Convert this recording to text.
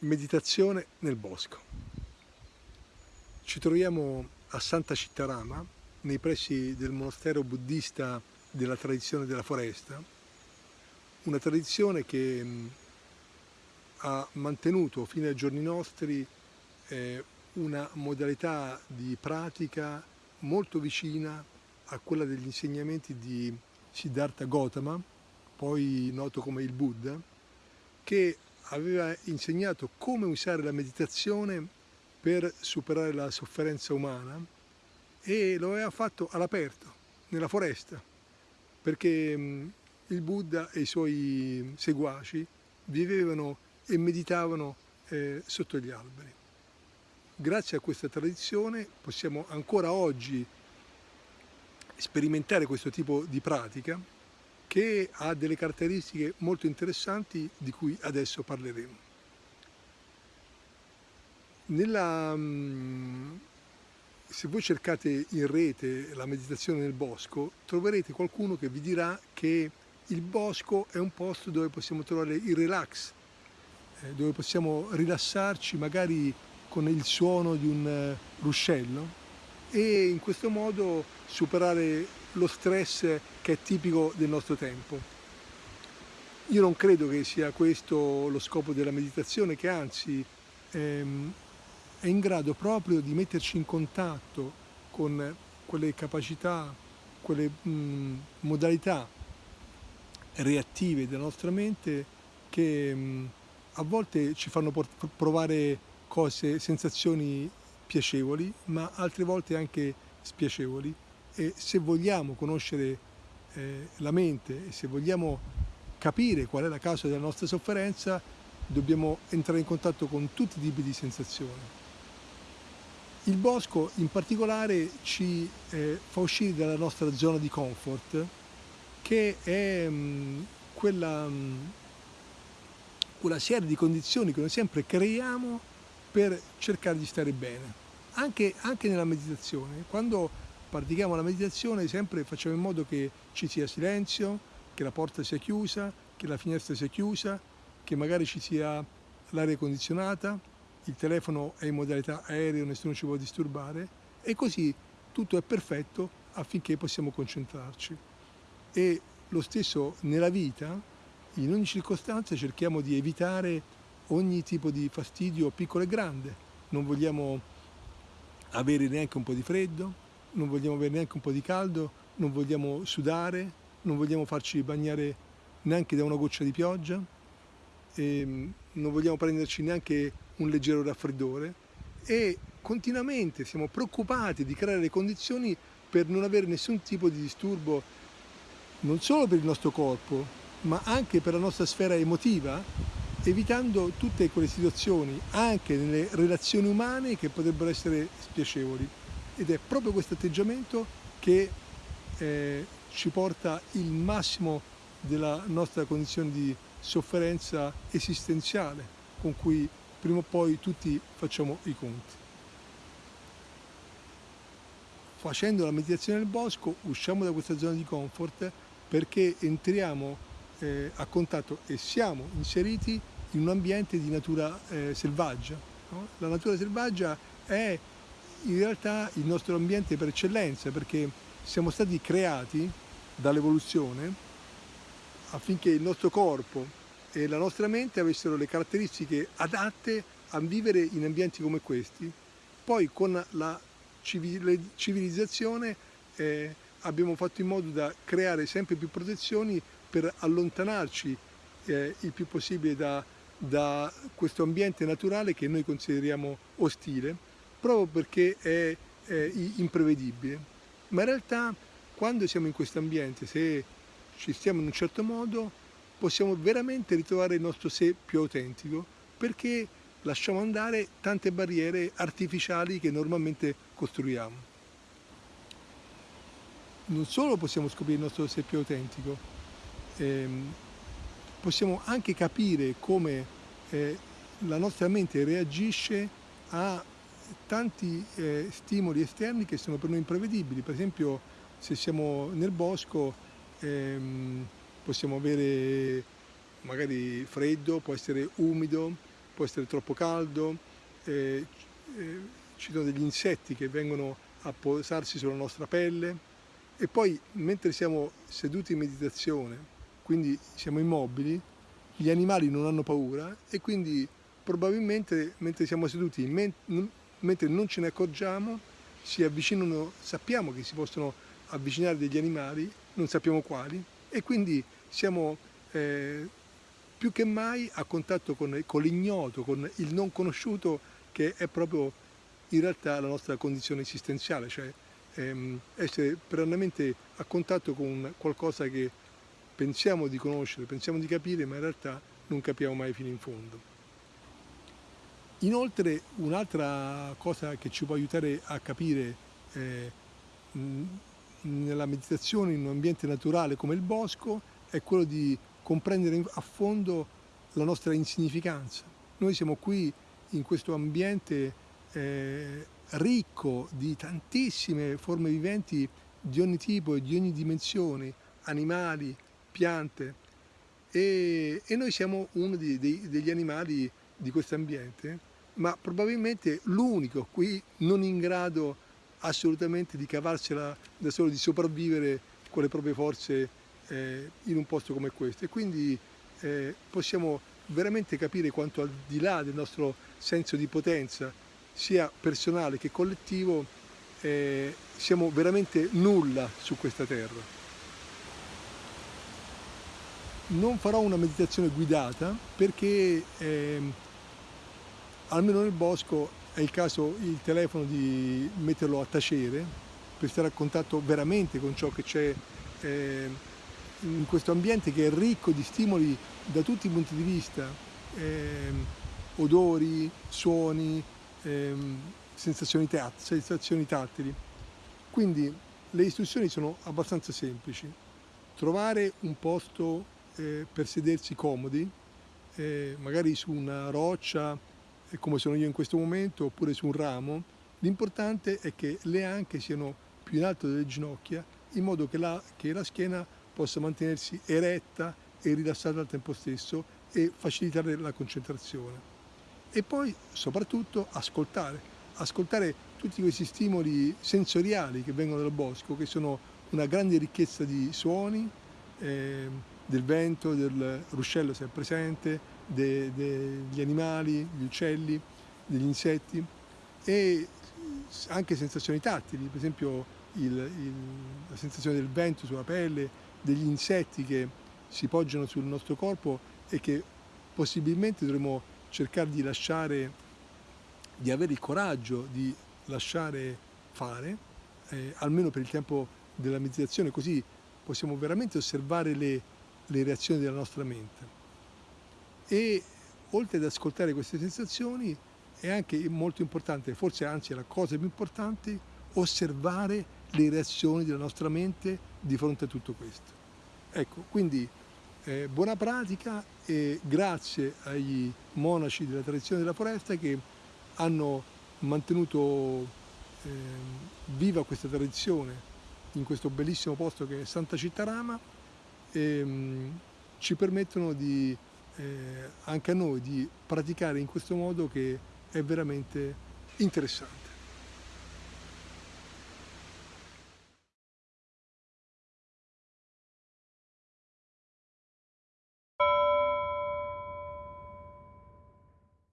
Meditazione nel bosco. Ci troviamo a Santa Cittarama, nei pressi del monastero buddista della tradizione della foresta, una tradizione che ha mantenuto fino ai giorni nostri eh, una modalità di pratica molto vicina a quella degli insegnamenti di Siddhartha Gautama, poi noto come il Buddha, che aveva insegnato come usare la meditazione per superare la sofferenza umana e lo aveva fatto all'aperto, nella foresta, perché il Buddha e i suoi seguaci vivevano e meditavano eh, sotto gli alberi. Grazie a questa tradizione possiamo ancora oggi sperimentare questo tipo di pratica che ha delle caratteristiche molto interessanti di cui adesso parleremo. Nella, mm, se voi cercate in rete la meditazione nel bosco, troverete qualcuno che vi dirà che il bosco è un posto dove possiamo trovare il relax, eh, dove possiamo rilassarci magari con il suono di un eh, ruscello e in questo modo superare lo stress che è tipico del nostro tempo. Io non credo che sia questo lo scopo della meditazione, che anzi ehm, è in grado proprio di metterci in contatto con quelle capacità, quelle mh, modalità reattive della nostra mente che mh, a volte ci fanno provare cose, sensazioni piacevoli, ma altre volte anche spiacevoli e se vogliamo conoscere eh, la mente e se vogliamo capire qual è la causa della nostra sofferenza dobbiamo entrare in contatto con tutti i tipi di sensazioni. Il bosco in particolare ci eh, fa uscire dalla nostra zona di comfort che è mh, mm, quella, mh, mm, quella serie di condizioni che noi sempre creiamo per cercare di stare bene. Anche, anche nella meditazione, quando pratichiamo la meditazione sempre facciamo in modo che ci sia silenzio, che la porta sia chiusa, che la finestra sia chiusa, che magari ci sia l'aria condizionata, il telefono è in modalità aereo, nessuno ci può disturbare e così tutto è perfetto affinché possiamo concentrarci. E lo stesso nella vita, in ogni circostanza cerchiamo di evitare ogni tipo di fastidio piccolo e grande, non vogliamo avere neanche un po' di freddo, non vogliamo avere neanche un po' di caldo, non vogliamo sudare, non vogliamo farci bagnare neanche da una goccia di pioggia, mm, non vogliamo prenderci neanche un leggero raffreddore e continuamente siamo preoccupati di creare le condizioni per non avere nessun tipo di disturbo non solo per il nostro corpo ma anche per la nostra sfera emotiva evitando tutte quelle situazioni anche nelle relazioni umane che potrebbero essere spiacevoli ed è proprio questo atteggiamento che eh, ci porta il massimo della nostra condizione di sofferenza esistenziale con cui prima o poi tutti facciamo i conti. Facendo la meditazione nel bosco usciamo da questa zona di comfort perché entriamo eh, a contatto e siamo inseriti in un ambiente di natura eh, selvaggia. No? La natura selvaggia è in realtà il nostro ambiente per eccellenza perché siamo stati creati dall'evoluzione affinché il nostro corpo e la nostra mente avessero le caratteristiche adatte a vivere in ambienti come questi. Poi con la civilizzazione eh, abbiamo fatto in modo da creare sempre più protezioni per allontanarci eh, il più possibile da, da questo ambiente naturale che noi consideriamo ostile proprio perché è, è imprevedibile. Ma in realtà quando siamo in questo ambiente, se ci stiamo in un certo modo, possiamo veramente ritrovare il nostro sé più autentico perché lasciamo andare tante barriere artificiali che normalmente costruiamo. Non solo possiamo scoprire il nostro sé più autentico, ehm, possiamo anche capire come eh, la nostra mente reagisce a tanti eh, stimoli esterni che sono per noi imprevedibili, per esempio se siamo nel bosco ehm, possiamo avere magari freddo, può essere umido, può essere troppo caldo, eh, eh, ci sono degli insetti che vengono a posarsi sulla nostra pelle. E poi mentre siamo seduti in meditazione, quindi siamo immobili, gli animali non hanno paura e quindi probabilmente mentre siamo seduti, mentre non ce ne accorgiamo, si avvicinano, sappiamo che si possono avvicinare degli animali, non sappiamo quali, e quindi siamo eh, più che mai a contatto con, con l'ignoto, con il non conosciuto che è proprio in realtà la nostra condizione esistenziale, cioè ehm, essere perennemente a contatto con qualcosa che pensiamo di conoscere, pensiamo di capire, ma in realtà non capiamo mai fino in fondo. Inoltre un'altra cosa che ci può aiutare a capire eh, nella meditazione in un ambiente naturale come il bosco è quello di comprendere a fondo la nostra insignificanza. Noi siamo qui in questo ambiente eh, ricco di tantissime forme viventi di ogni tipo e di ogni dimensione, animali, piante, e, noi siamo uno degli animali di questo ambiente, ma probabilmente l'unico qui non in grado assolutamente di cavarsela da solo, di sopravvivere con le proprie forze eh, in un posto come questo. E quindi eh, possiamo veramente capire quanto al di là del nostro senso di potenza, sia personale che collettivo, eh, siamo veramente nulla su questa terra. Non farò una meditazione guidata perché ehm, almeno nel bosco è il caso il telefono di metterlo a tacere per stare a contatto veramente con ciò che c'è eh, in questo ambiente che è ricco di stimoli da tutti i punti di vista, eh, odori, suoni, eh, sensazioni, sensazioni tattili. Quindi le istruzioni sono abbastanza semplici. Trovare un posto eh, per sedersi comodi, eh, magari su una roccia, come sono io in questo momento, oppure su un ramo. L'importante è che le anche siano più in alto delle ginocchia, in modo che la, che la schiena possa mantenersi eretta e rilassata al tempo stesso e facilitare la concentrazione. E poi soprattutto ascoltare, ascoltare tutti questi stimoli sensoriali che vengono dal bosco, che sono una grande ricchezza di suoni, eh, del vento, del ruscello se è presente, de, degli animali, gli uccelli, degli insetti e anche sensazioni tattili, per esempio il, il, la sensazione del vento sulla pelle, degli insetti che si poggiano sul nostro corpo e che possibilmente dovremmo cercare di lasciare, di avere il coraggio di lasciare fare, eh, almeno per il tempo della meditazione, così possiamo veramente osservare le, le reazioni della nostra mente. E oltre ad ascoltare queste sensazioni è anche molto importante, forse anzi è la cosa più importante, osservare le reazioni della nostra mente di fronte a tutto questo. Ecco, quindi eh, buona pratica e grazie agli monaci della tradizione della foresta che hanno mantenuto eh, viva questa tradizione in questo bellissimo posto che è Santa Cittarama e mh, ci permettono di, anche a noi di praticare in questo modo che è veramente interessante.